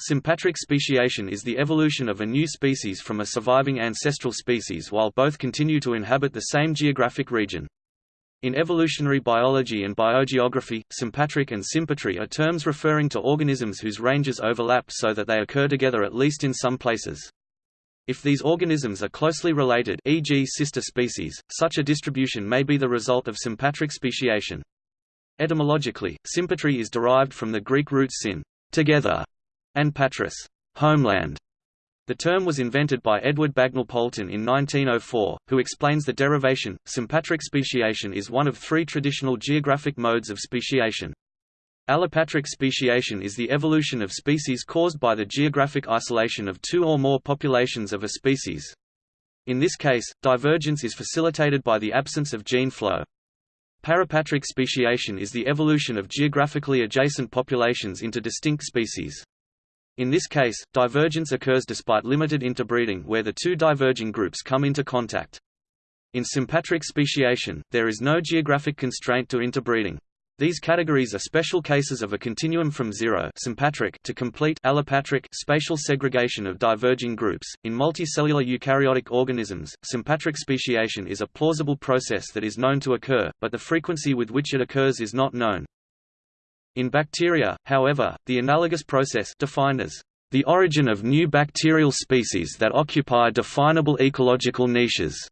Sympatric speciation is the evolution of a new species from a surviving ancestral species while both continue to inhabit the same geographic region. In evolutionary biology and biogeography, sympatric and sympatry are terms referring to organisms whose ranges overlap so that they occur together at least in some places. If these organisms are closely related e.g. sister species, such a distribution may be the result of sympatric speciation. Etymologically, sympatry is derived from the Greek root syn together", and homeland". The term was invented by Edward Bagnall Poulton in 1904, who explains the derivation. Sympatric speciation is one of three traditional geographic modes of speciation. Allopatric speciation is the evolution of species caused by the geographic isolation of two or more populations of a species. In this case, divergence is facilitated by the absence of gene flow. Parapatric speciation is the evolution of geographically adjacent populations into distinct species. In this case, divergence occurs despite limited interbreeding where the two diverging groups come into contact. In sympatric speciation, there is no geographic constraint to interbreeding. These categories are special cases of a continuum from zero sympatric to complete allopatric spatial segregation of diverging groups. In multicellular eukaryotic organisms, sympatric speciation is a plausible process that is known to occur, but the frequency with which it occurs is not known. In bacteria, however, the analogous process defined as the origin of new bacterial species that occupy definable ecological niches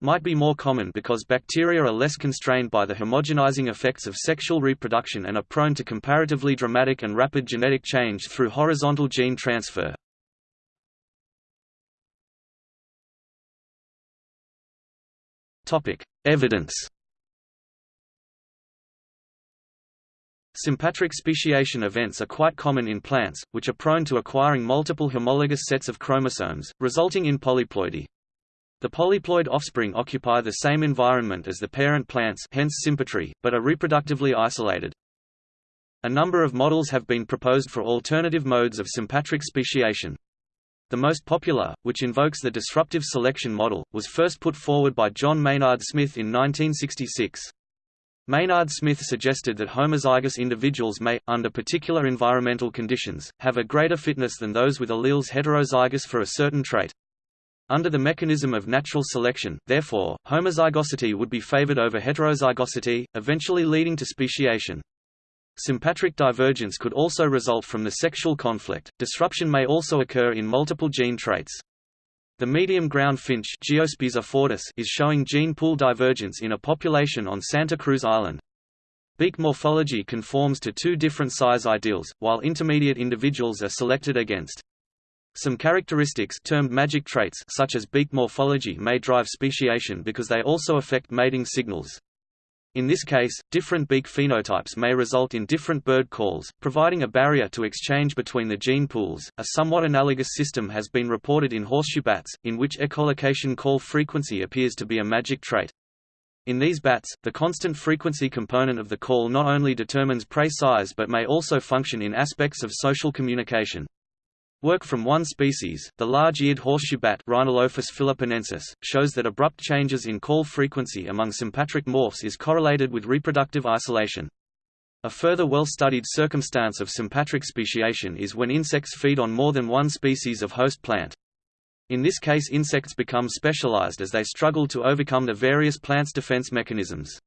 might be more common because bacteria are less constrained by the homogenizing effects of sexual reproduction and are prone to comparatively dramatic and rapid genetic change through horizontal gene transfer. Evidence Sympatric speciation events are quite common in plants, which are prone to acquiring multiple homologous sets of chromosomes, resulting in polyploidy. The polyploid offspring occupy the same environment as the parent plants hence sympatry, but are reproductively isolated. A number of models have been proposed for alternative modes of sympatric speciation. The most popular, which invokes the disruptive selection model, was first put forward by John Maynard Smith in 1966. Maynard Smith suggested that homozygous individuals may, under particular environmental conditions, have a greater fitness than those with alleles heterozygous for a certain trait. Under the mechanism of natural selection, therefore, homozygosity would be favored over heterozygosity, eventually leading to speciation. Sympatric divergence could also result from the sexual conflict. Disruption may also occur in multiple gene traits. The medium ground finch is showing gene pool divergence in a population on Santa Cruz Island. Beak morphology conforms to two different size ideals, while intermediate individuals are selected against. Some characteristics termed magic traits such as beak morphology may drive speciation because they also affect mating signals. In this case, different beak phenotypes may result in different bird calls, providing a barrier to exchange between the gene pools. A somewhat analogous system has been reported in horseshoe bats, in which echolocation call frequency appears to be a magic trait. In these bats, the constant frequency component of the call not only determines prey size but may also function in aspects of social communication. Work from one species, the large-eared horseshoe bat Rhinolophus philippinensis, shows that abrupt changes in call frequency among sympatric morphs is correlated with reproductive isolation. A further well-studied circumstance of sympatric speciation is when insects feed on more than one species of host plant. In this case insects become specialized as they struggle to overcome the various plants' defense mechanisms.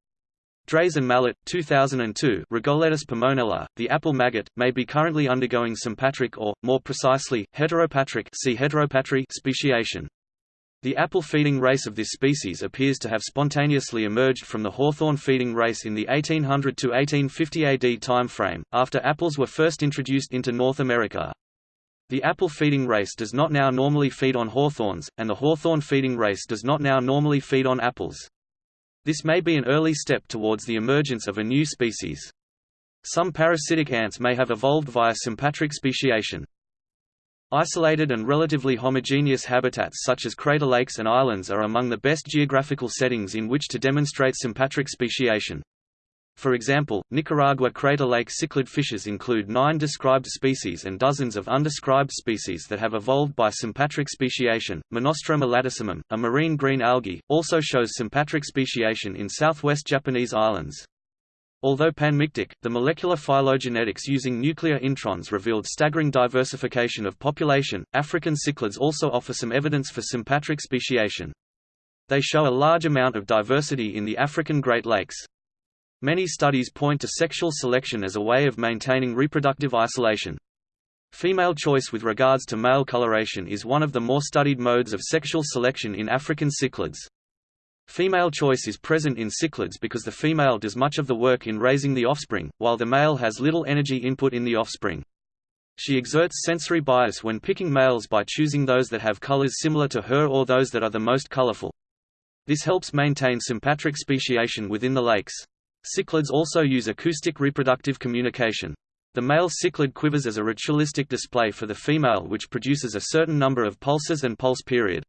Drès and Mallet, 2002 Rhagoletis pomonella, the apple maggot, may be currently undergoing sympatric or, more precisely, heteropatric see heteropatry speciation. The apple-feeding race of this species appears to have spontaneously emerged from the hawthorn-feeding race in the 1800 to 1850 AD time frame, after apples were first introduced into North America. The apple-feeding race does not now normally feed on hawthorns, and the hawthorn-feeding race does not now normally feed on apples. This may be an early step towards the emergence of a new species. Some parasitic ants may have evolved via sympatric speciation. Isolated and relatively homogeneous habitats such as crater lakes and islands are among the best geographical settings in which to demonstrate sympatric speciation. For example, Nicaragua crater lake cichlid fishes include nine described species and dozens of undescribed species that have evolved by sympatric speciation. Monostroma latissimum, a marine green algae, also shows sympatric speciation in southwest Japanese islands. Although panmictic, the molecular phylogenetics using nuclear introns revealed staggering diversification of population. African cichlids also offer some evidence for sympatric speciation. They show a large amount of diversity in the African Great Lakes. Many studies point to sexual selection as a way of maintaining reproductive isolation. Female choice with regards to male coloration is one of the more studied modes of sexual selection in African cichlids. Female choice is present in cichlids because the female does much of the work in raising the offspring, while the male has little energy input in the offspring. She exerts sensory bias when picking males by choosing those that have colors similar to her or those that are the most colorful. This helps maintain sympatric speciation within the lakes. Cichlids also use acoustic reproductive communication. The male cichlid quivers as a ritualistic display for the female which produces a certain number of pulses and pulse period.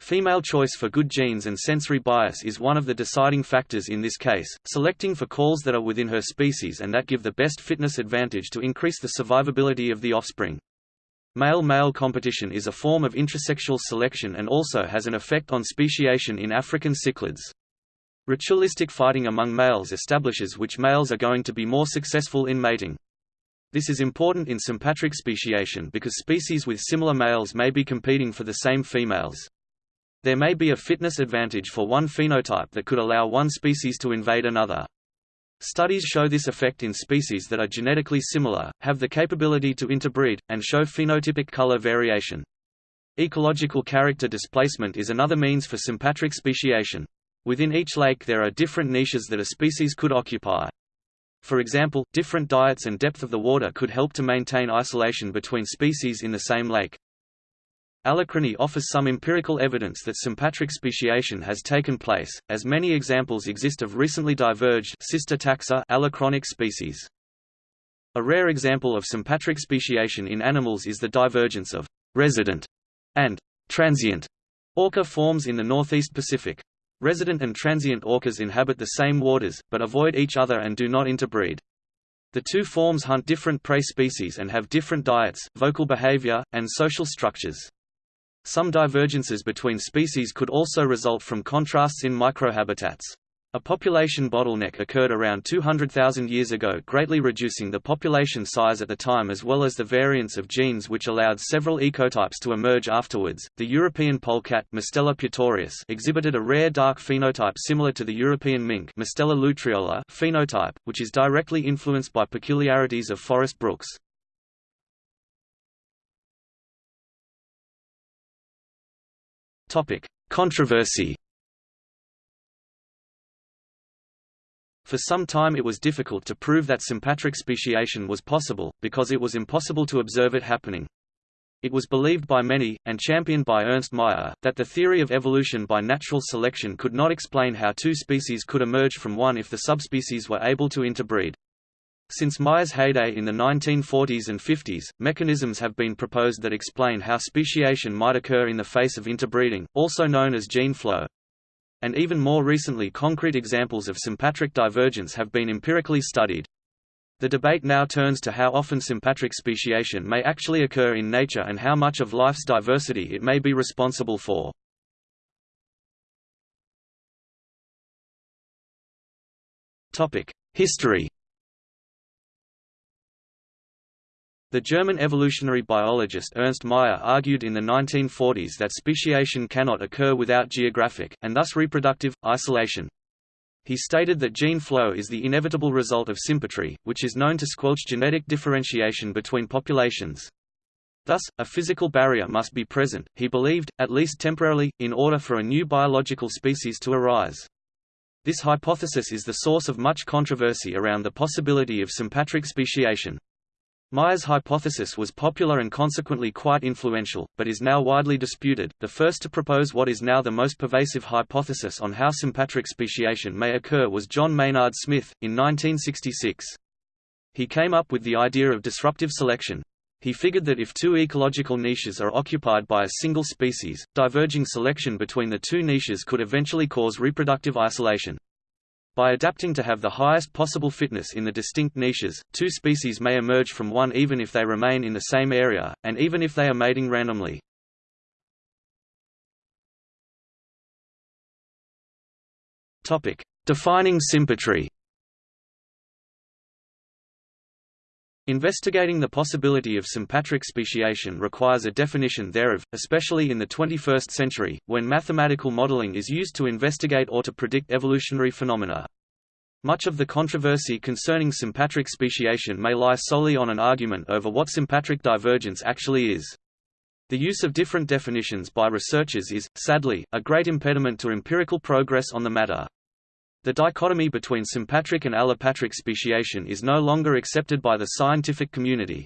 Female choice for good genes and sensory bias is one of the deciding factors in this case, selecting for calls that are within her species and that give the best fitness advantage to increase the survivability of the offspring. Male-male competition is a form of intersexual selection and also has an effect on speciation in African cichlids. Ritualistic fighting among males establishes which males are going to be more successful in mating. This is important in sympatric speciation because species with similar males may be competing for the same females. There may be a fitness advantage for one phenotype that could allow one species to invade another. Studies show this effect in species that are genetically similar, have the capability to interbreed, and show phenotypic color variation. Ecological character displacement is another means for sympatric speciation. Within each lake there are different niches that a species could occupy. For example, different diets and depth of the water could help to maintain isolation between species in the same lake. Allochrony offers some empirical evidence that sympatric speciation has taken place, as many examples exist of recently diverged sister taxa allochronic species. A rare example of sympatric speciation in animals is the divergence of resident and transient orca forms in the northeast Pacific. Resident and transient orcas inhabit the same waters, but avoid each other and do not interbreed. The two forms hunt different prey species and have different diets, vocal behavior, and social structures. Some divergences between species could also result from contrasts in microhabitats. A population bottleneck occurred around 200,000 years ago greatly reducing the population size at the time as well as the variance of genes which allowed several ecotypes to emerge afterwards. The European polecat Mustela putorius exhibited a rare dark phenotype similar to the European mink Mustela lutreola phenotype, which is directly influenced by peculiarities of forest brooks. Controversy For some time it was difficult to prove that sympatric speciation was possible, because it was impossible to observe it happening. It was believed by many, and championed by Ernst Mayr, that the theory of evolution by natural selection could not explain how two species could emerge from one if the subspecies were able to interbreed. Since Mayr's heyday in the 1940s and 50s, mechanisms have been proposed that explain how speciation might occur in the face of interbreeding, also known as gene flow. And even more recently concrete examples of sympatric divergence have been empirically studied. The debate now turns to how often sympatric speciation may actually occur in nature and how much of life's diversity it may be responsible for. History The German evolutionary biologist Ernst Mayr argued in the 1940s that speciation cannot occur without geographic, and thus reproductive, isolation. He stated that gene flow is the inevitable result of sympatry, which is known to squelch genetic differentiation between populations. Thus, a physical barrier must be present, he believed, at least temporarily, in order for a new biological species to arise. This hypothesis is the source of much controversy around the possibility of sympatric speciation. Mayr's hypothesis was popular and consequently quite influential, but is now widely disputed. The first to propose what is now the most pervasive hypothesis on how sympatric speciation may occur was John Maynard Smith, in 1966. He came up with the idea of disruptive selection. He figured that if two ecological niches are occupied by a single species, diverging selection between the two niches could eventually cause reproductive isolation. By adapting to have the highest possible fitness in the distinct niches, two species may emerge from one even if they remain in the same area, and even if they are mating randomly. Defining sympatry Investigating the possibility of sympatric speciation requires a definition thereof, especially in the 21st century, when mathematical modeling is used to investigate or to predict evolutionary phenomena. Much of the controversy concerning sympatric speciation may lie solely on an argument over what sympatric divergence actually is. The use of different definitions by researchers is, sadly, a great impediment to empirical progress on the matter. The dichotomy between sympatric and allopatric speciation is no longer accepted by the scientific community.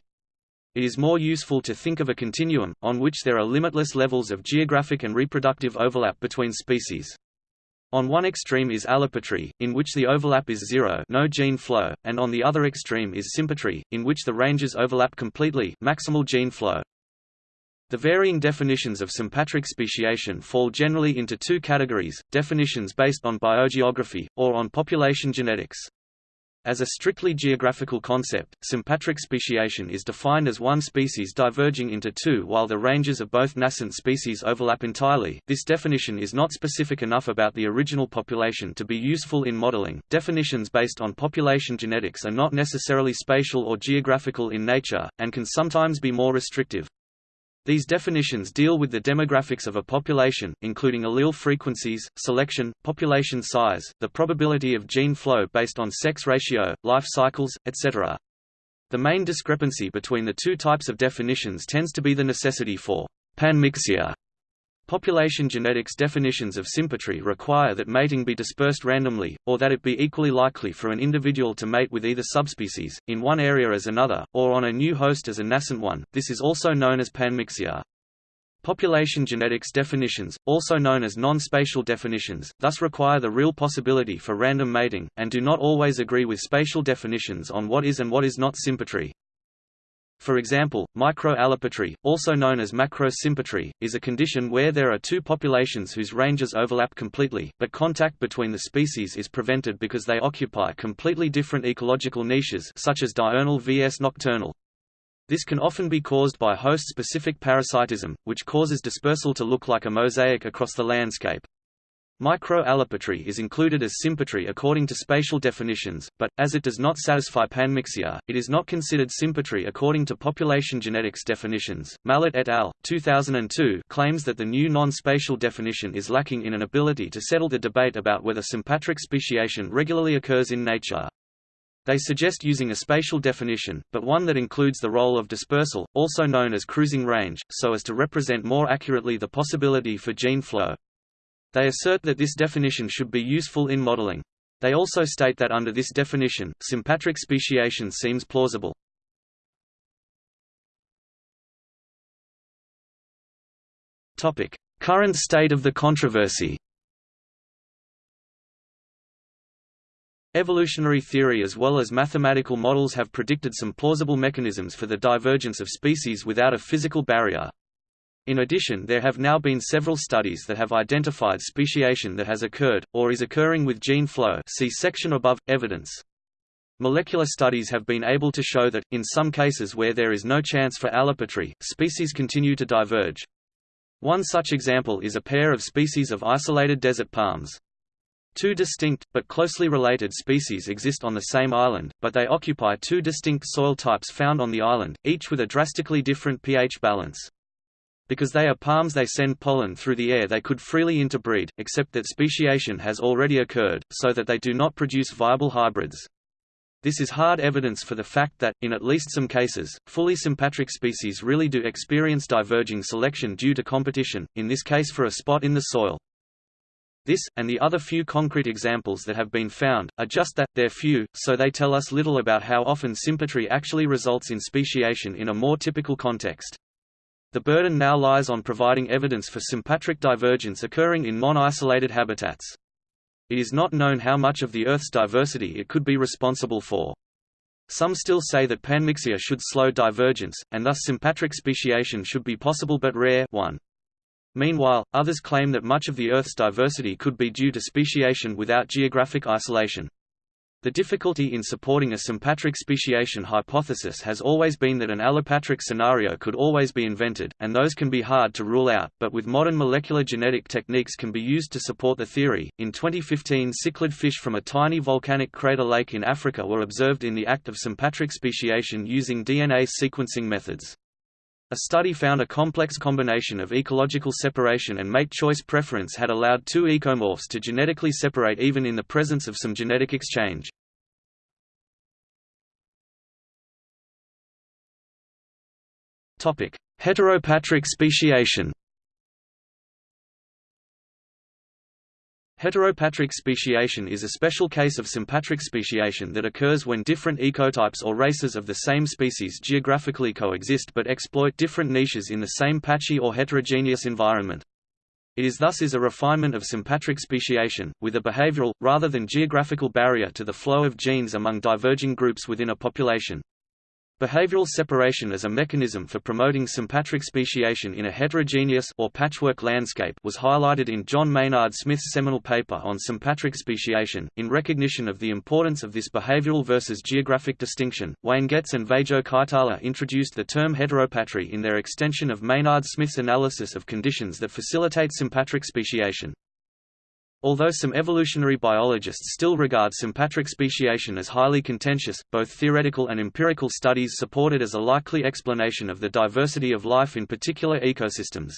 It is more useful to think of a continuum, on which there are limitless levels of geographic and reproductive overlap between species. On one extreme is allopatry, in which the overlap is zero no gene flow, and on the other extreme is sympatry, in which the ranges overlap completely maximal gene flow. The varying definitions of sympatric speciation fall generally into two categories, definitions based on biogeography, or on population genetics. As a strictly geographical concept, sympatric speciation is defined as one species diverging into two while the ranges of both nascent species overlap entirely. This definition is not specific enough about the original population to be useful in modeling. Definitions based on population genetics are not necessarily spatial or geographical in nature, and can sometimes be more restrictive. These definitions deal with the demographics of a population, including allele frequencies, selection, population size, the probability of gene flow based on sex ratio, life cycles, etc. The main discrepancy between the two types of definitions tends to be the necessity for panmixia Population genetics definitions of sympatry require that mating be dispersed randomly, or that it be equally likely for an individual to mate with either subspecies, in one area as another, or on a new host as a nascent one, this is also known as panmixia. Population genetics definitions, also known as non-spatial definitions, thus require the real possibility for random mating, and do not always agree with spatial definitions on what is and what is not sympatry. For example, microallopatry, also known as macrosympatry, is a condition where there are two populations whose ranges overlap completely, but contact between the species is prevented because they occupy completely different ecological niches such as diurnal vs nocturnal. This can often be caused by host-specific parasitism, which causes dispersal to look like a mosaic across the landscape. Microallopatry is included as sympatry according to spatial definitions, but, as it does not satisfy panmixia, it is not considered sympatry according to population genetics definitions. Mallet et al. 2002 claims that the new non-spatial definition is lacking in an ability to settle the debate about whether sympatric speciation regularly occurs in nature. They suggest using a spatial definition, but one that includes the role of dispersal, also known as cruising range, so as to represent more accurately the possibility for gene flow. They assert that this definition should be useful in modeling. They also state that under this definition, sympatric speciation seems plausible. Topic: Current state of the controversy. Evolutionary theory as well as mathematical models have predicted some plausible mechanisms for the divergence of species without a physical barrier, in addition there have now been several studies that have identified speciation that has occurred, or is occurring with gene flow see section above, evidence. Molecular studies have been able to show that, in some cases where there is no chance for allopatry, species continue to diverge. One such example is a pair of species of isolated desert palms. Two distinct, but closely related species exist on the same island, but they occupy two distinct soil types found on the island, each with a drastically different pH balance. Because they are palms they send pollen through the air they could freely interbreed, except that speciation has already occurred, so that they do not produce viable hybrids. This is hard evidence for the fact that, in at least some cases, fully sympatric species really do experience diverging selection due to competition, in this case for a spot in the soil. This, and the other few concrete examples that have been found, are just that, they're few, so they tell us little about how often sympatry actually results in speciation in a more typical context. The burden now lies on providing evidence for sympatric divergence occurring in non-isolated habitats. It is not known how much of the Earth's diversity it could be responsible for. Some still say that panmixia should slow divergence, and thus sympatric speciation should be possible but rare 1. Meanwhile, others claim that much of the Earth's diversity could be due to speciation without geographic isolation. The difficulty in supporting a sympatric speciation hypothesis has always been that an allopatric scenario could always be invented, and those can be hard to rule out, but with modern molecular genetic techniques can be used to support the theory. In 2015, cichlid fish from a tiny volcanic crater lake in Africa were observed in the act of sympatric speciation using DNA sequencing methods. A study found a complex combination of ecological separation and mate choice preference had allowed two ecomorphs to genetically separate even in the presence of some genetic exchange. Heteropatric speciation Heteropatric speciation is a special case of sympatric speciation that occurs when different ecotypes or races of the same species geographically coexist but exploit different niches in the same patchy or heterogeneous environment. It is thus is a refinement of sympatric speciation, with a behavioral, rather than geographical barrier to the flow of genes among diverging groups within a population. Behavioral separation as a mechanism for promoting sympatric speciation in a heterogeneous or patchwork landscape was highlighted in John Maynard Smith's seminal paper on sympatric speciation. In recognition of the importance of this behavioral versus geographic distinction, Wayne Getz and Veijo Kaitala introduced the term heteropatry in their extension of Maynard Smith's analysis of conditions that facilitate sympatric speciation. Although some evolutionary biologists still regard sympatric speciation as highly contentious, both theoretical and empirical studies support it as a likely explanation of the diversity of life in particular ecosystems.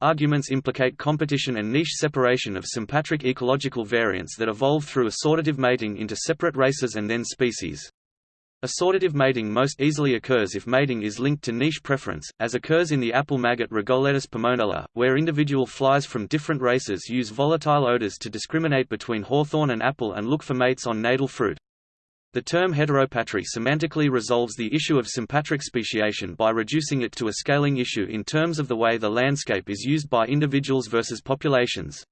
Arguments implicate competition and niche separation of sympatric ecological variants that evolve through assortative mating into separate races and then species. Assortative mating most easily occurs if mating is linked to niche preference, as occurs in the apple maggot Rhagoletis pomonella, where individual flies from different races use volatile odors to discriminate between hawthorn and apple and look for mates on natal fruit. The term heteropatry semantically resolves the issue of sympatric speciation by reducing it to a scaling issue in terms of the way the landscape is used by individuals versus populations.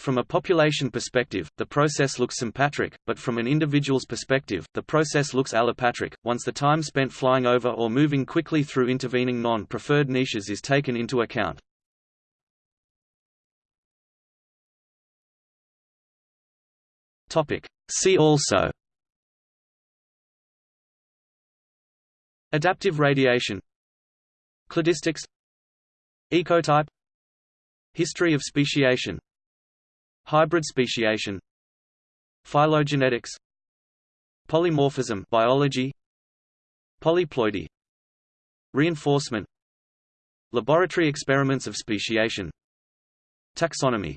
From a population perspective, the process looks sympatric, but from an individual's perspective, the process looks allopatric, once the time spent flying over or moving quickly through intervening non-preferred niches is taken into account. Topic. See also Adaptive radiation Cladistics Ecotype History of speciation Hybrid speciation. Phylogenetics. Polymorphism biology. Polyploidy. Reinforcement. Laboratory experiments of speciation. Taxonomy